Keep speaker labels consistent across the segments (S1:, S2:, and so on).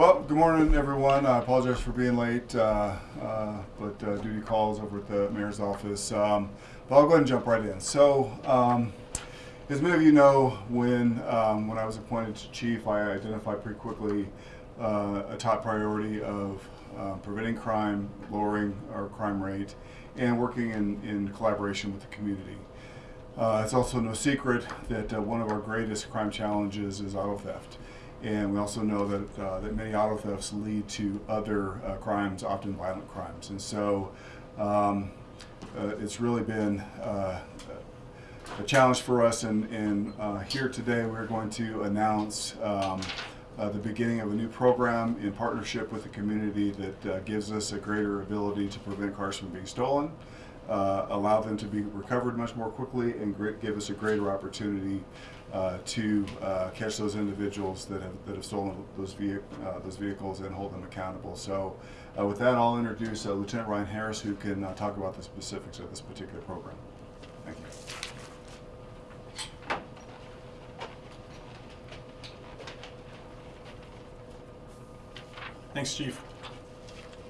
S1: Well, good morning, everyone. I apologize for being late, uh, uh, but uh, duty calls over at the mayor's office. Um, but I'll go ahead and jump right in. So, um, as many of you know, when um, when I was appointed to chief, I identified pretty quickly uh, a top priority of uh, preventing crime, lowering our crime rate, and working in, in collaboration with the community. Uh, it's also no secret that one of our greatest crime challenges is auto theft. And we also know that, uh, that many auto thefts lead to other uh, crimes, often violent crimes. And so um, uh, it's really been uh, a challenge for us. And, and uh, here today we're going to announce um, uh, the beginning of a new program in partnership with the community that gives us a greater ability to prevent cars from being stolen, uh, allow them to be recovered much more quickly, and give us a greater opportunity uh, to uh, catch those individuals that have, that have stolen those, uh, those vehicles and hold them accountable. So uh, with that, I'll introduce uh, Lieutenant Ryan Harris, who can talk about the specifics of this particular program. Thank you.
S2: Thanks, Chief.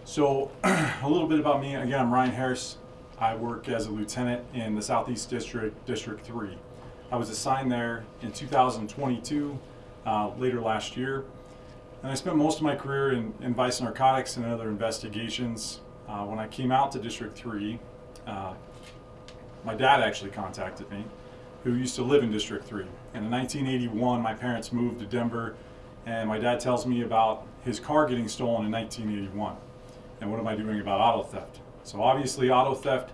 S2: So, a little bit about me. Again, I'm Ryan Harris. I work as a lieutenant in the Southeast District, District 3. I was assigned there in 2022, uh, later last year. And I spent most of my career in, in vice narcotics and other investigations. Uh, when I came out to District 3, uh, my dad actually contacted me, who used to live in District 3. And in 1981, my parents moved to Denver, and my dad tells me about his car getting stolen in 1981. And what am I doing about auto theft? So obviously auto theft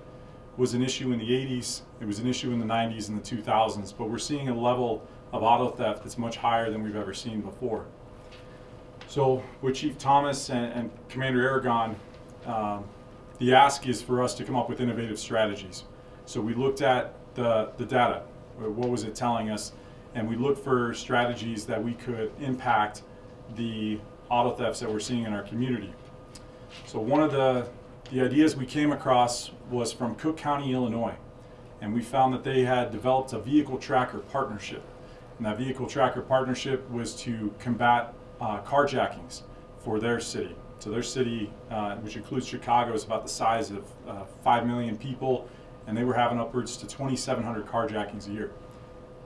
S2: was an issue in the 80s, it was an issue in the 90s and the 2000s, but we're seeing a level of auto theft that's much higher than we've ever seen before. So with Chief Thomas and, and Commander Aragon, um, the ask is for us to come up with innovative strategies. So we looked at the, the data, what was it telling us, and we looked for strategies that we could impact the auto thefts that we're seeing in our community. So one of the, the ideas we came across was from Cook County, Illinois. And we found that they had developed a vehicle tracker partnership. And that vehicle tracker partnership was to combat uh, carjackings for their city. So their city, uh, which includes Chicago, is about the size of uh, 5 million people, and they were having upwards to 2,700 carjackings a year.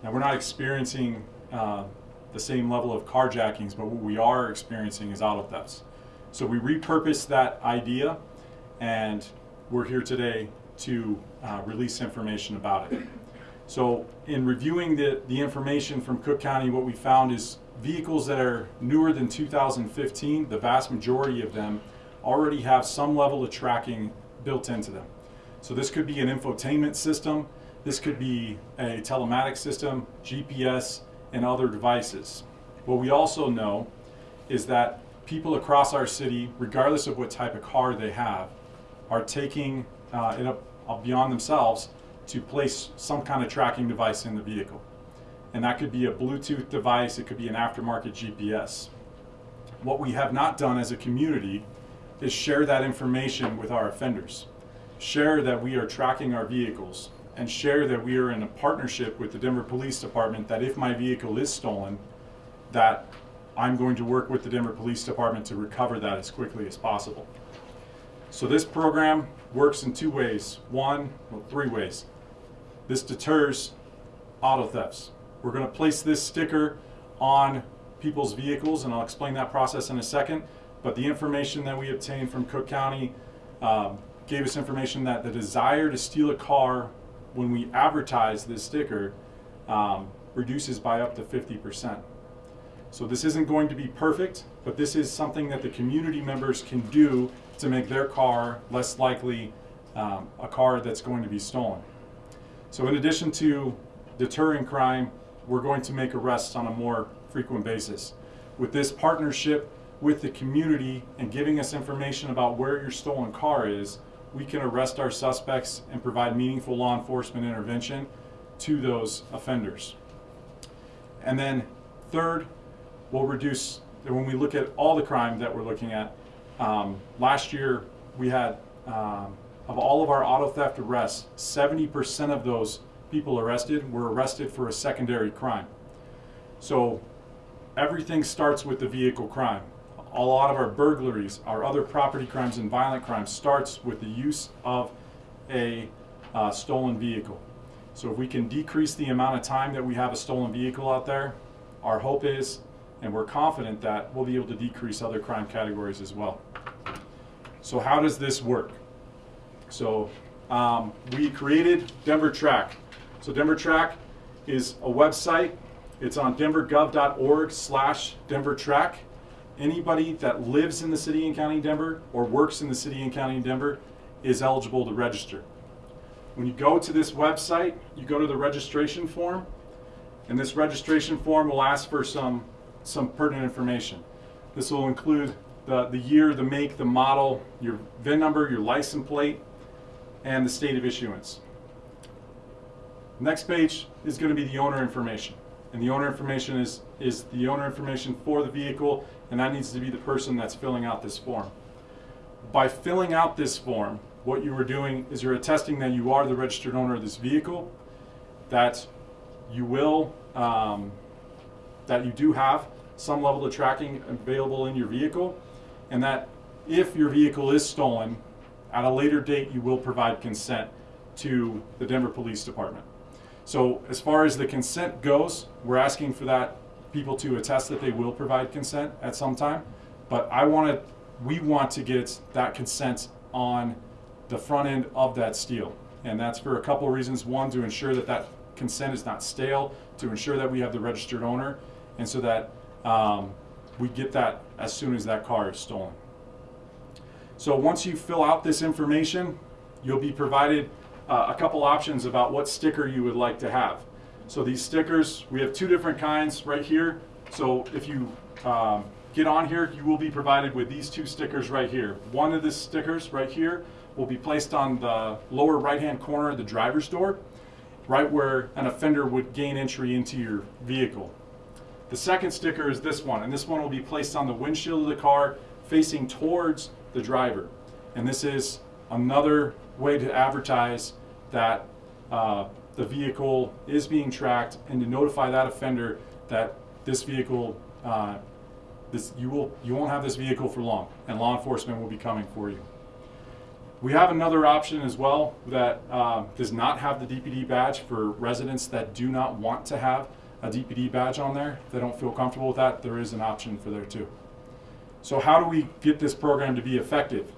S2: Now we're not experiencing uh, the same level of carjackings, but what we are experiencing is auto thefts. So we repurposed that idea, and we're here today to uh, release information about it. So in reviewing the, the information from Cook County, what we found is vehicles that are newer than 2015, the vast majority of them already have some level of tracking built into them. So this could be an infotainment system, this could be a telematics system, GPS, and other devices. What we also know is that people across our city, regardless of what type of car they have, are taking uh, it up uh, beyond themselves to place some kind of tracking device in the vehicle. And that could be a Bluetooth device, it could be an aftermarket GPS. What we have not done as a community is share that information with our offenders. Share that we are tracking our vehicles and share that we are in a partnership with the Denver Police Department that if my vehicle is stolen, that I'm going to work with the Denver Police Department to recover that as quickly as possible. So this program works in two ways. One, well, three ways. This deters auto thefts. We're going to place this sticker on people's vehicles, and I'll explain that process in a second. But the information that we obtained from Cook County um, gave us information that the desire to steal a car when we advertise this sticker um, reduces by up to 50%. So this isn't going to be perfect, but this is something that the community members can do to make their car less likely um, a car that's going to be stolen. So in addition to deterring crime, we're going to make arrests on a more frequent basis. With this partnership with the community and giving us information about where your stolen car is, we can arrest our suspects and provide meaningful law enforcement intervention to those offenders. And then third, we'll reduce, when we look at all the crime that we're looking at, um, last year we had, um, of all of our auto theft arrests, 70% of those people arrested were arrested for a secondary crime. So everything starts with the vehicle crime. a lot of our burglaries, our other property crimes and violent crimes starts with the use of a uh, stolen vehicle. So if we can decrease the amount of time that we have a stolen vehicle out there, our hope is, and we're confident that we'll be able to decrease other crime categories as well. So how does this work? So um, we created Denver Track. So Denver Track is a website. It's on denvergov.org slash Denver Track. Anybody that lives in the city and county of Denver or works in the city and county of Denver is eligible to register. When you go to this website, you go to the registration form, and this registration form will ask for some, some pertinent information. This will include the, the year, the make, the model, your VIN number, your license plate, and the state of issuance. Next page is going to be the owner information. And the owner information is, is the owner information for the vehicle, and that needs to be the person that's filling out this form. By filling out this form, what you are doing is you're attesting that you are the registered owner of this vehicle, that you will, um, that you do have some level of tracking available in your vehicle, and that if your vehicle is stolen, at a later date, you will provide consent to the Denver Police Department. So as far as the consent goes, we're asking for that people to attest that they will provide consent at some time. But I want to, we want to get that consent on the front end of that steal. And that's for a couple of reasons. One, to ensure that that consent is not stale, to ensure that we have the registered owner, and so that um, we get that as soon as that car is stolen. So once you fill out this information, you'll be provided uh, a couple options about what sticker you would like to have. So these stickers, we have two different kinds right here. So if you um, get on here, you will be provided with these two stickers right here. One of the stickers right here will be placed on the lower right-hand corner of the driver's door, right where an offender would gain entry into your vehicle. The second sticker is this one, and this one will be placed on the windshield of the car facing towards the driver. And this is another way to advertise that uh, the vehicle is being tracked and to notify that offender that this vehicle, uh, this, you, will, you won't have this vehicle for long and law enforcement will be coming for you. We have another option as well that uh, does not have the DPD badge for residents that do not want to have a DPD badge on there. If they don't feel comfortable with that, there is an option for there too. So how do we get this program to be effective?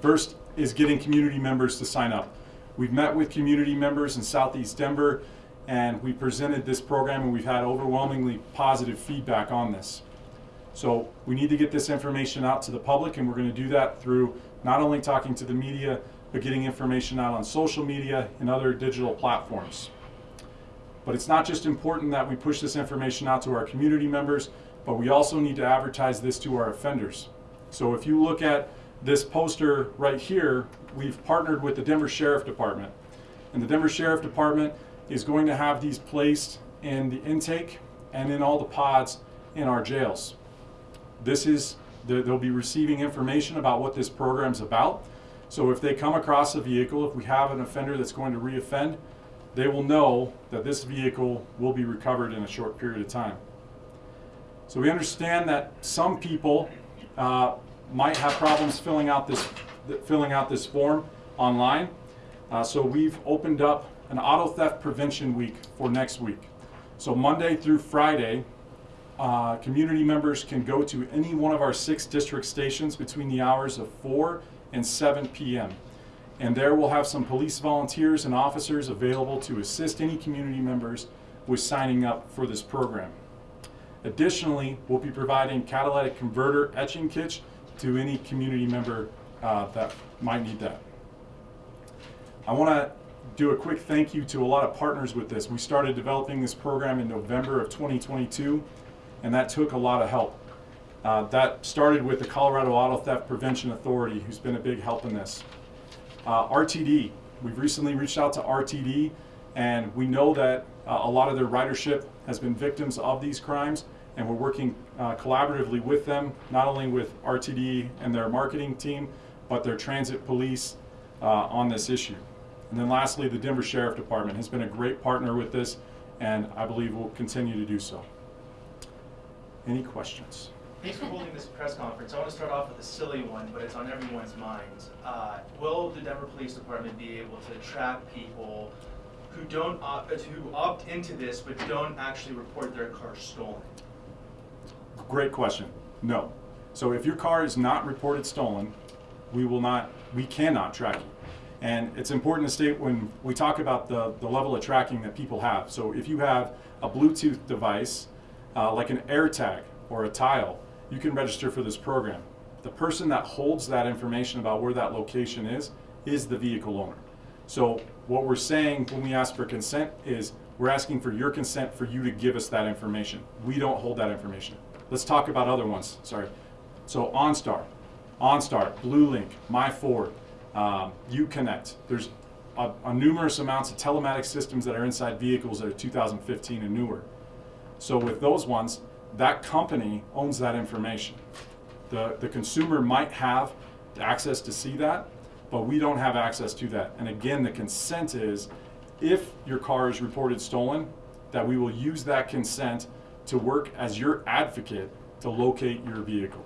S2: First is getting community members to sign up. We've met with community members in Southeast Denver and we presented this program and we've had overwhelmingly positive feedback on this. So we need to get this information out to the public and we're going to do that through not only talking to the media, but getting information out on social media and other digital platforms. But it's not just important that we push this information out to our community members, but we also need to advertise this to our offenders. So if you look at this poster right here, we've partnered with the Denver Sheriff Department. And the Denver Sheriff Department is going to have these placed in the intake and in all the pods in our jails. This is, they'll be receiving information about what this program's about. So if they come across a vehicle, if we have an offender that's going to reoffend, they will know that this vehicle will be recovered in a short period of time. So we understand that some people uh, might have problems filling out this filling out this form online. Uh, so we've opened up an auto theft prevention week for next week. So Monday through Friday, uh, community members can go to any one of our six district stations between the hours of 4 and 7 p.m. And there we'll have some police volunteers and officers available to assist any community members with signing up for this program. Additionally, we'll be providing catalytic converter etching kits to any community member uh, that might need that. I want to do a quick thank you to a lot of partners with this. We started developing this program in November of 2022, and that took a lot of help. Uh, that started with the Colorado Auto Theft Prevention Authority, who's been a big help in this. Uh, RTD, we've recently reached out to RTD, and we know that uh, a lot of their ridership has been victims of these crimes, and we're working uh, collaboratively with them, not only with RTD and their marketing team, but their transit police uh, on this issue. And then lastly, the Denver Sheriff Department has been a great partner with this, and I believe will continue to do so. Any questions?
S3: Thanks for holding this press conference. I want to start off with a silly one, but it's on everyone's mind. Uh, will the Denver Police Department be able to track people who don't opt, uh, who opt into this but don't actually report their car stolen?
S2: Great question. No. So if your car is not reported stolen, we will not, we cannot track you. And it's important to state when we talk about the, the level of tracking that people have. So if you have a Bluetooth device, uh, like an AirTag or a Tile, you can register for this program. The person that holds that information about where that location is, is the vehicle owner. So what we're saying when we ask for consent is we're asking for your consent for you to give us that information. We don't hold that information. Let's talk about other ones, sorry. So OnStar, OnStar, BlueLink, MyFord, um, UConnect. There's a, a numerous amounts of telematic systems that are inside vehicles that are 2015 and newer. So with those ones, that company owns that information. The, the consumer might have access to see that, but we don't have access to that. And again, the consent is if your car is reported stolen, that we will use that consent to work as your advocate to locate your vehicle.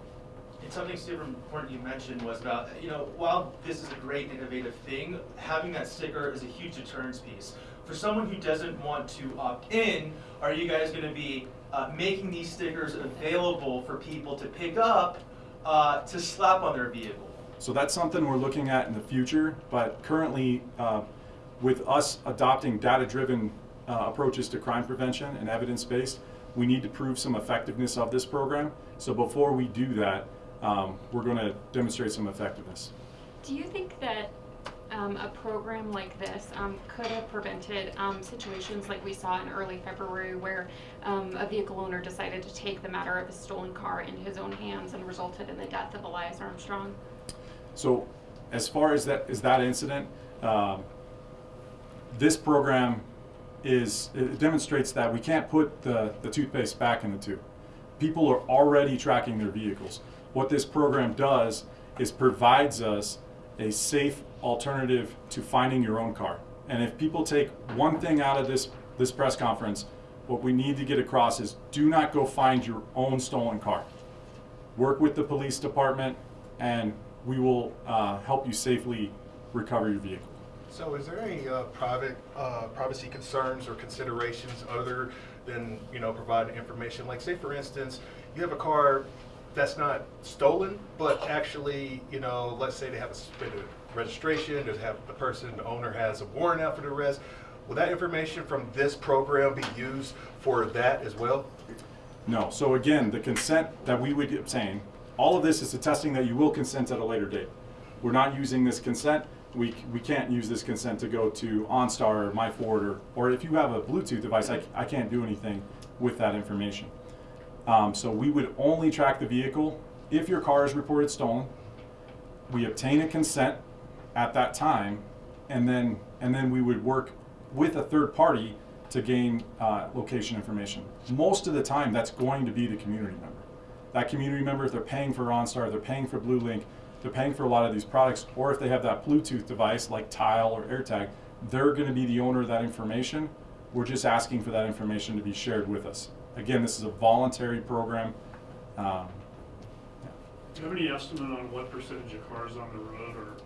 S3: And something super important you mentioned was about, you know, while this is a great innovative thing, having that sticker is a huge deterrence piece. For someone who doesn't want to opt in, are you guys going to be uh, making these stickers available for people to pick up uh, to slap on their vehicle?
S2: So that's something we're looking at in the future, but currently, uh, with us adopting data-driven uh, approaches to crime prevention and evidence-based, we need to prove some effectiveness of this program. So before we do that, um, we're going to demonstrate some effectiveness.
S4: Do you think that um, a program like this um, could have prevented um, situations like we saw in early February where um, a vehicle owner decided to take the matter of a stolen car into his own hands and resulted in the death of Elias Armstrong?
S2: So as far as that is that incident, um, this program is it demonstrates that we can't put the, the toothpaste back in the tube. People are already tracking their vehicles. What this program does is provides us a safe alternative to finding your own car. And if people take one thing out of this, this press conference, what we need to get across is do not go find your own stolen car. Work with the police department and we will uh, help you safely recover your vehicle.
S5: So is there any uh, private, uh, privacy concerns or considerations other than, you know, providing information? Like say for instance, you have a car that's not stolen, but actually, you know, let's say they have a suspended registration, they have, the person, the owner has a warrant out for the arrest. Will that information from this program be used for that as well?
S2: No. So again, the consent that we would obtain, all of this is attesting that you will consent at a later date. We're not using this consent. We, we can't use this consent to go to OnStar or MyFord or, or if you have a Bluetooth device, I, I can't do anything with that information. Um, so we would only track the vehicle if your car is reported stolen. We obtain a consent at that time, and then and then we would work with a third party to gain uh, location information. Most of the time, that's going to be the community member. That community member, if they're paying for OnStar, they're paying for BlueLink, they're paying for a lot of these products, or if they have that Bluetooth device like Tile or AirTag, they're going to be the owner of that information. We're just asking for that information to be shared with us. Again, this is a voluntary program. Um,
S6: Do you have any estimate on what percentage of cars on the road are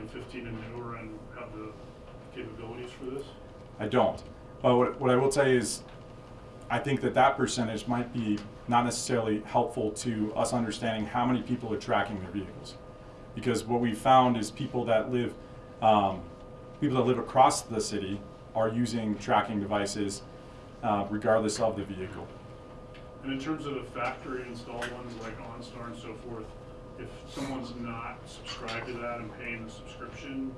S6: 2015 and newer and have the capabilities for this?
S2: I don't. But what, what I will tell you is, I think that that percentage might be not necessarily helpful to us understanding how many people are tracking their vehicles. Because what we found is people that live, um, people that live across the city are using tracking devices uh, regardless of the vehicle.
S6: And in terms of the factory installed ones like OnStar and so forth, if someone's not subscribed to that and paying the subscription,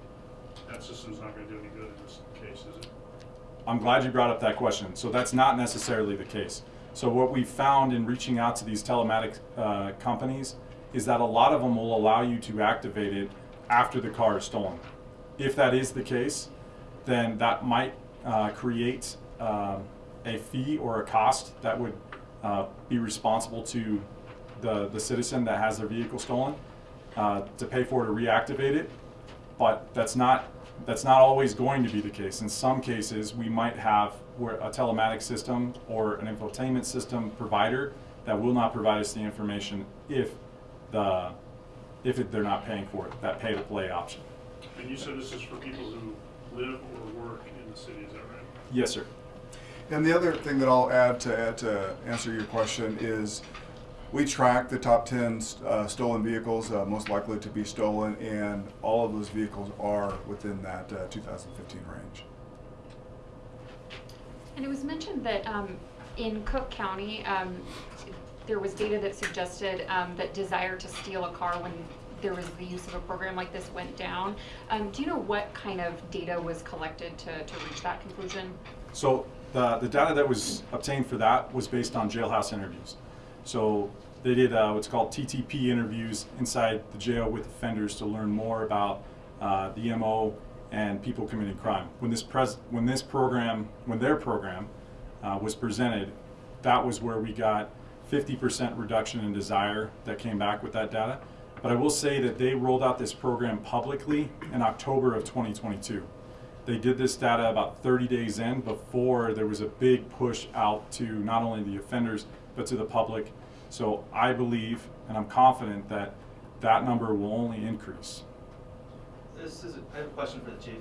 S6: that system's not gonna do any good in this case, is it?
S2: I'm glad you brought up that question. So that's not necessarily the case. So what we found in reaching out to these telematic uh, companies is that a lot of them will allow you to activate it after the car is stolen. If that is the case, then that might uh, create um, a fee or a cost that would uh, be responsible to the, the citizen that has their vehicle stolen uh, to pay for to reactivate it. But that's not that's not always going to be the case. In some cases, we might have a telematic system or an infotainment system provider that will not provide us the information if the if it, they're not paying for it, that pay to play option.
S6: And you said this is for people who live or work in the city, is that right?
S2: Yes, sir.
S1: And the other thing that I'll add to add to answer your question is we track the top 10 uh, stolen vehicles uh, most likely to be stolen, and all of those vehicles are within that uh, 2015 range.
S4: And it was mentioned that um, in Cook County, um, there was data that suggested um, that desire to steal a car when there was the use of a program like this went down. Um, do you know what kind of data was collected to, to reach that conclusion?
S2: So the, the data that was obtained for that was based on jailhouse interviews. So they did uh, what's called TTP interviews inside the jail with offenders to learn more about uh, the MO and people committing crime. When this when this program, when their program uh, was presented, that was where we got 50% reduction in desire that came back with that data. But I will say that they rolled out this program publicly in October of 2022. They did this data about 30 days in before there was a big push out to not only the offenders but to the public. So I believe and I'm confident that that number will only increase.
S3: This is, a, I have a question for the chief.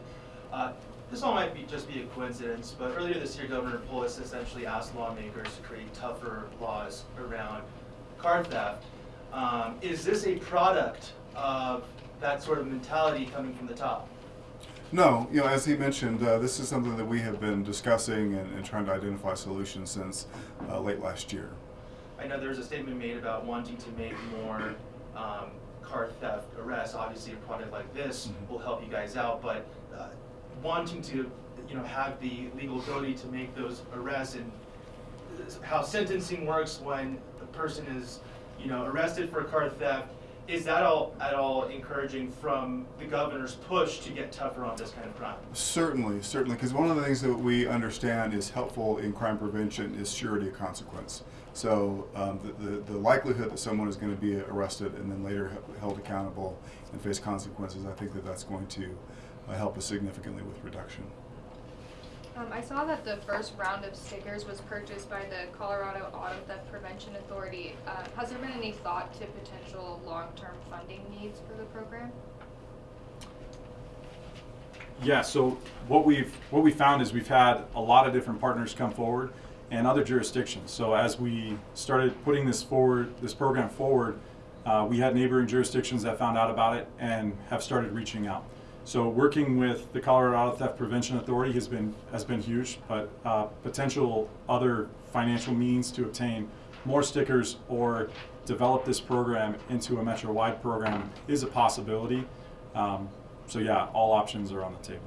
S3: Uh, this all might be just be a coincidence, but earlier this year, Governor Polis essentially asked lawmakers to create tougher laws around car theft. Um, is this a product of that sort of mentality coming from the top?
S1: No, you know, as he mentioned, uh, this is something that we have been discussing and, and trying to identify solutions since uh, late last year.
S3: I know there was a statement made about wanting to make more um, car theft arrests. Obviously, a product like this
S1: Mhm.
S3: will help you guys out, but uh, wanting to, you know, have the legal ability to make those arrests and how sentencing works when a person is, you know, arrested for car theft. Is that all at all encouraging from the governor's push to get tougher on this kind of crime?
S1: Certainly, certainly, because one of the things that we understand is helpful in crime prevention is surety of consequence. So um, the, the, the likelihood that someone is going to be arrested and then later held accountable and face consequences, I think that that's going to uh, help us significantly with reduction.
S7: Um, I saw that the first round of stickers was purchased by the Colorado Auto Theft Prevention Authority. Uh, has there been any thought to potential long-term funding needs for the program?
S2: Yeah, so what we've what we found is we've had a lot of different partners come forward and other jurisdictions. So as we started putting this forward, this program forward, uh, we had neighboring jurisdictions that found out about it and have started reaching out. So working with the Colorado Auto Theft Prevention Authority has been has been huge, but uh, potential other financial means to obtain more stickers or develop this program into a metro-wide program is a possibility. Um, so yeah, all options are on the table.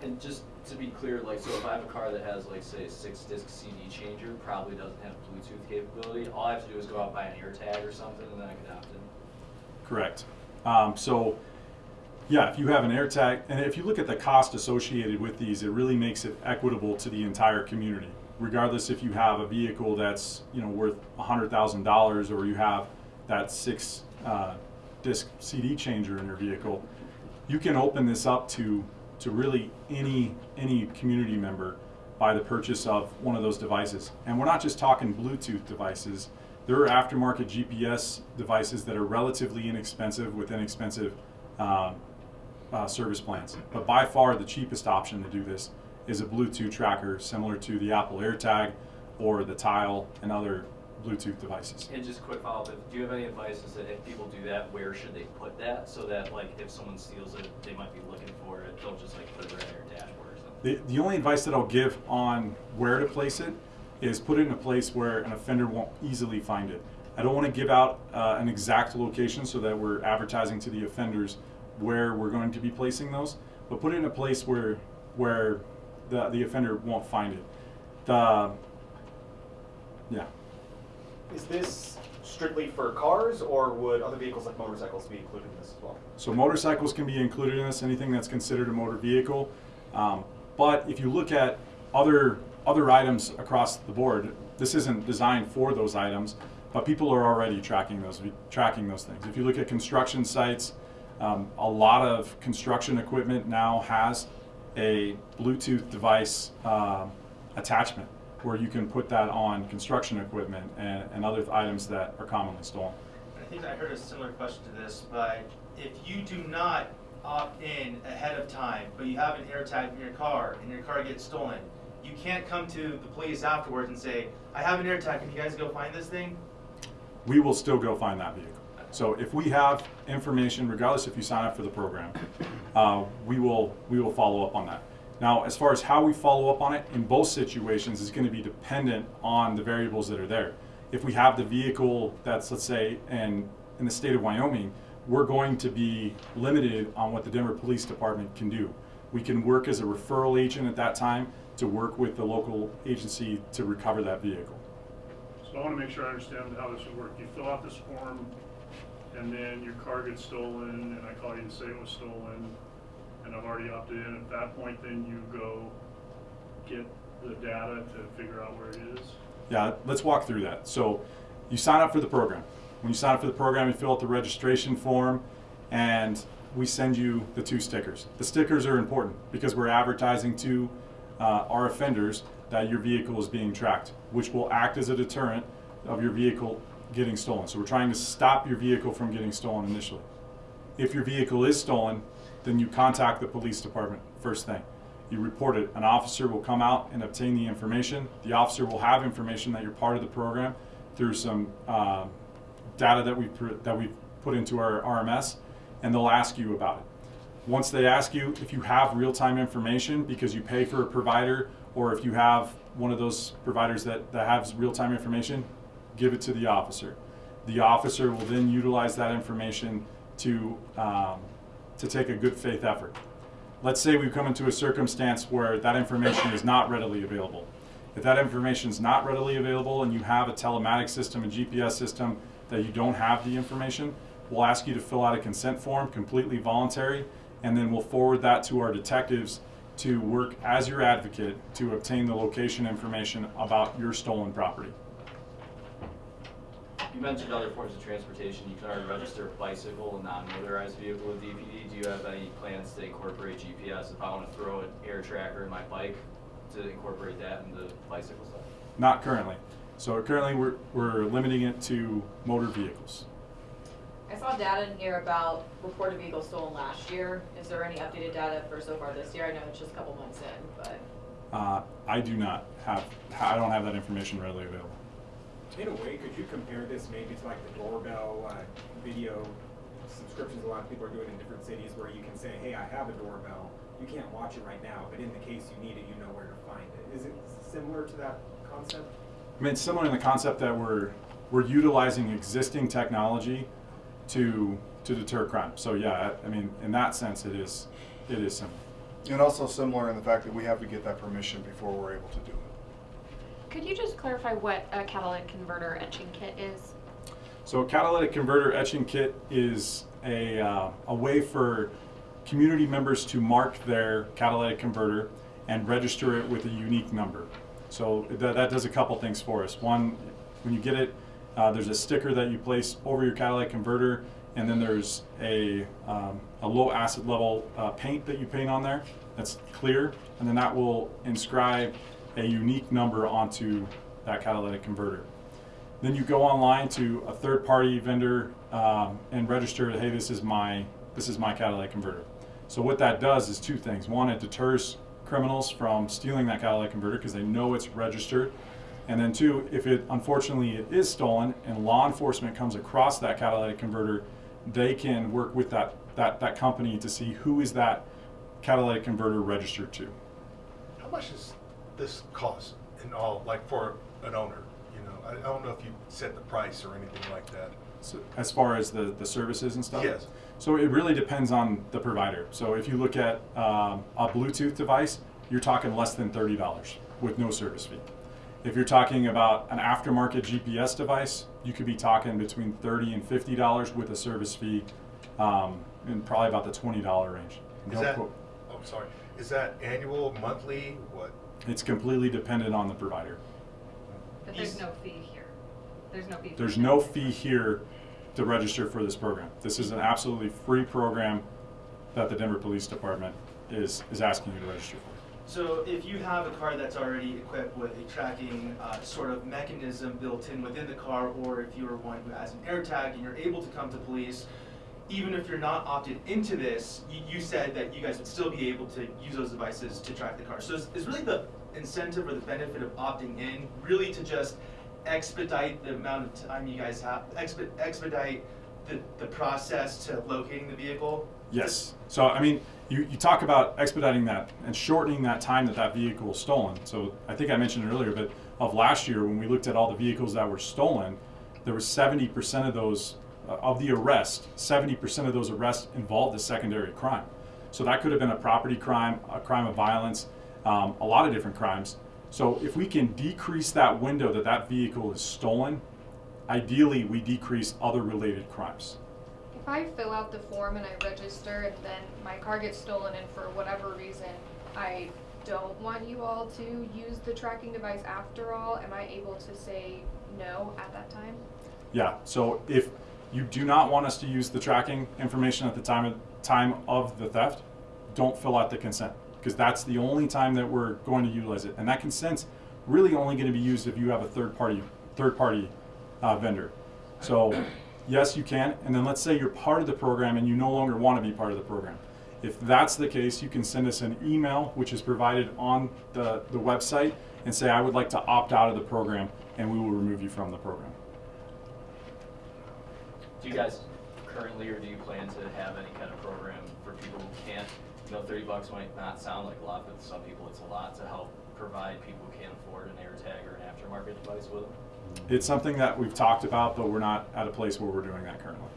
S8: And just to be clear, like, so if I have a car that has, like, say, a six-disc CD changer, probably doesn't have Bluetooth capability, all I have to do is go out and buy an AirTag or something, and then I can opt in.
S2: Correct. Um, so, yeah, if you have an AirTag, and if you look at the cost associated with these, it really makes it equitable to the entire community. Regardless if you have a vehicle that's you know worth hundred thousand dollars, or you have that six uh, disc CD changer in your vehicle, you can open this up to to really any any community member by the purchase of one of those devices. And we're not just talking Bluetooth devices. There are aftermarket GPS devices that are relatively inexpensive with inexpensive um, uh, service plans. But by far the cheapest option to do this is a Bluetooth tracker similar to the Apple AirTag or the Tile and other Bluetooth devices.
S8: And just a quick follow-up, do you have any advice is that if people do that, where should they put that? So that, like, if someone steals it, they might be looking for it, they'll just, like, put it right on their dashboard or something.
S2: The, the only advice that I'll give on where to place it is put it in a place where an offender won't easily find it. I don't want to give out uh, an exact location so that we're advertising to the offenders where we're going to be placing those, but put it in a place where where the, the offender won't find it. The, yeah.
S9: Is this strictly for cars, or would other vehicles like motorcycles be included in this as well?
S2: So motorcycles can be included in this, anything that's considered a motor vehicle. Um, but if you look at other other items across the board, this isn't designed for those items, but people are already tracking those tracking those things. If you look at construction sites, um, a lot of construction equipment now has a Bluetooth device um attachment where you can put that on construction equipment and, and other items that are commonly stolen.
S3: I think I heard a similar question to this, but if you do not opt in ahead of time, but you have an AirTag in your car and your car gets stolen, you can't come to the police afterwards and say, I have an AirTag, can you guys go find this thing?
S2: we will still go find that vehicle. So if we have information, regardless if you sign up for the program, uh, we will, we will follow up on that. Now, as far as how we follow up on it, in both situations is gonna be dependent on the variables that are there. If we have the vehicle that's, let's say, in, in the state of Wyoming, we're going to be limited on what the Denver Police Department can do. We can work as a referral agent at that time to work with the local agency to recover that vehicle.
S6: So I wanna make sure I understand how this would work. You fill out this form, and then your car gets stolen, and I call you and say it was stolen, and I've already opted in. At that point, then you go get the data to figure out where it is.
S2: Yeah, let's walk through that. So you sign up for the program. When you sign up for the program, you fill out the registration form and we send you the two stickers. The stickers are important because we're advertising to uh, our offenders that your vehicle is being tracked, which will act as a deterrent of your vehicle getting stolen. So we're trying to stop your vehicle from getting stolen initially. If your vehicle is stolen, then you contact the police department first thing. You report it. An officer will come out and obtain the information. The officer will have information that you're part of the program through some uh, data that we that we've put into our RMS, and they'll ask you about it. Once they ask you if you have real-time information because you pay for a provider, or if you have one of those providers that, that has real-time information, give it to the officer. The officer will then utilize that information to, um, to take a good faith effort. Let's say we've come into a circumstance where that information is not readily available. If that information is not readily available and you have a telematics system, a GPS system that you don't have the information, we'll ask you to fill out a consent form, completely voluntary, and then we'll forward that to our detectives to work as your advocate to obtain the location information about your stolen property.
S8: You mentioned other forms of transportation. You can already register a bicycle and non-motorized vehicle with DPD. Do you have any plans to incorporate GPS if I want to throw an air tracker in my bike to incorporate that in the bicycle stuff?
S2: Not currently. So currently, we're, we're limiting it to motor vehicles.
S10: I saw data in here about reported vehicles stolen last year. Is there any updated data for so far this year? I know it's just a couple months in, but.
S2: Uh, I do not have, I don't have that information readily available.
S11: In a way, could you compare this maybe to like the doorbell uh, video subscriptions a lot of people are doing in different cities where you can say, hey, I have a doorbell. You can't watch it right now, but in the case you need it, you know where to find it. Is it similar to that concept?
S2: I mean, it's similar in the concept that we're, we're utilizing existing technology to, to deter crime. So yeah, I I mean, in that sense, it is, it is similar.
S1: And also similar in the fact that we have to get that permission before we're able to do it.
S4: Could you just clarify what a catalytic converter etching kit is?
S2: So a catalytic converter etching kit is a, uh, a way for community members to mark their catalytic converter and register it with a unique number. So that, that does a couple things for us. One, when you get it, uh, there's a sticker that you place over your catalytic converter, and then there's a, um, a low acid level uh, paint that you paint on there that's clear, and then that will inscribe a unique number onto that catalytic converter. Then you go online to a third-party vendor um, and register. Hey, this is my this is my catalytic converter. So what that does is two things. One, it deters criminals from stealing that catalytic converter because they know it's registered. And then two, if it unfortunately it is stolen and law enforcement comes across that catalytic converter, they can work with that that that company to see who is that catalytic converter registered to.
S5: How much does this cost in all, like for an owner? You know, I, I don't know if you set the price or anything like that.
S2: So as far as the, the services and stuff?
S5: Yes.
S2: So it really depends on the provider. So if you look at um, a Bluetooth device, you're talking less than $30 with no service fee. If you're talking about an aftermarket GPS device, you could be talking between 30 and $50 with a service fee um, in probably about the $20 range.
S5: Is that,
S2: quote-
S5: oh, sorry, is that annual, monthly, what?
S2: It's completely dependent on the provider.
S12: But there's no fee here. There's no fee.
S2: There's no fee here to register for this program. This is an absolutely free program that the Denver Police Department is, is asking you to register for.
S3: So if you have a car that's already equipped with a tracking uh, sort of mechanism built in within the car, or if you're one who has an AirTag and you're able to come to police, even if you're not opted into this, you, you said that you guys would still be able to use those devices to track the car. So is, really the incentive or the benefit of opting in really to just expedite the amount of time you guys have, expe- expedite the, the process to locating the vehicle?
S2: Yes. So, I mean, you, you talk about expediting that and shortening that time that that vehicle was stolen. So, I think I mentioned it earlier, but of last year, when we looked at all the vehicles that were stolen, there was 70% of those, of the arrest, 70% of those arrests involved a secondary crime. So, that could have been a property crime, a crime of violence, um, a lot of different crimes. So, if we can decrease that window that that vehicle is stolen, ideally we decrease other related crimes.
S7: If I fill out the form and I register and then my car gets stolen and for whatever reason I don't want you all to use the tracking device after all, am I able to say no at that time?
S2: Yeah, so if you do not want us to use the tracking information at the time of, time of the theft, don't fill out the consent, because that's the only time that we're going to utilize it. And that consent's really only gonna be used if you have a third party, third party uh, vendor. So, yes, you can, and then let's say you're part of the program and you no longer wanna be part of the program. If that's the case, you can send us an email, which is provided on the, the website, and say, I would like to opt out of the program, and we will remove you from the program.
S8: Do you guys currently, or do you plan to have any kind of program for people who can't, you know, thirty bucks might not sound like a lot, but to some people it's a lot to help provide people who can't afford an AirTag or an aftermarket device with them?
S2: It's something that we've talked about, but we're not at a place where we're doing that currently.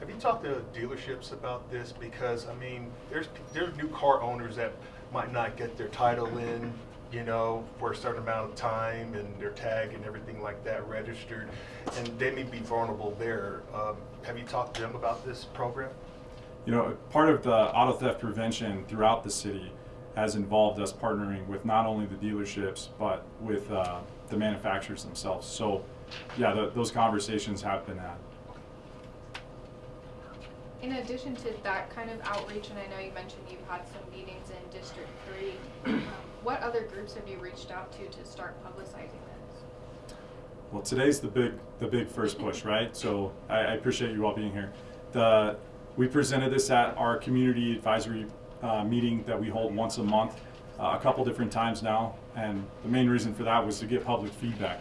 S5: Have you talked to dealerships about this? Because, I mean, there's, there's new car owners that might not get their title in, you know, for a certain amount of time and their tag and everything like that registered, and they may be vulnerable there. Um, have you talked to them about this program?
S2: You know, part of the auto theft prevention throughout the city has involved us partnering with not only the dealerships, but with uh, the manufacturers themselves. So, yeah, the, those conversations have been had.
S7: In addition to that kind of outreach, and I know you mentioned you've had some meetings in District Three, um, what other groups have you reached out to to start publicizing this?
S2: Well, today's the big, the big first push, right? So I, I appreciate you all being here. The, we presented this at our community advisory uh, meeting that we hold once a month, uh, a couple different times now, and the main reason for that was to get public feedback.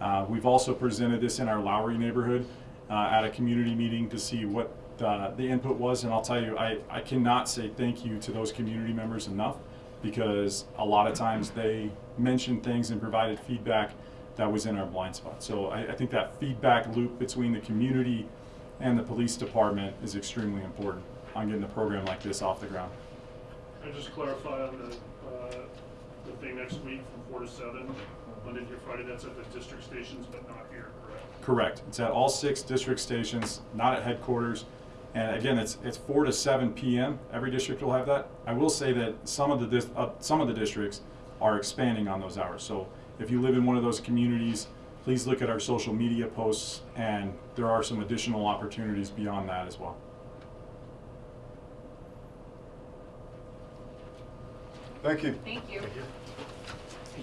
S2: Uh, we've also presented this in our Lowry neighborhood uh, at a community meeting to see what the, the input was, and I'll tell you, I, I cannot say thank you to those community members enough because a lot of times they mentioned things and provided feedback that was in our blind spot. So I, I think that feedback loop between the community and the police department is extremely important on getting a program like this off the ground.
S6: Can I just clarify on the, uh, the thing next week from four to seven, Monday through Friday, that's at the district stations, but not here, correct?
S2: Correct. It's at all six district stations, not at headquarters. And again, it's, it's four to seven PM. Every district will have that. I will say that some of the, dis- uh, some of the districts are expanding on those hours. So if you live in one of those communities, please look at our social media posts and there are some additional opportunities beyond that as well.
S1: Thank you.
S12: Thank you.
S5: Thank you.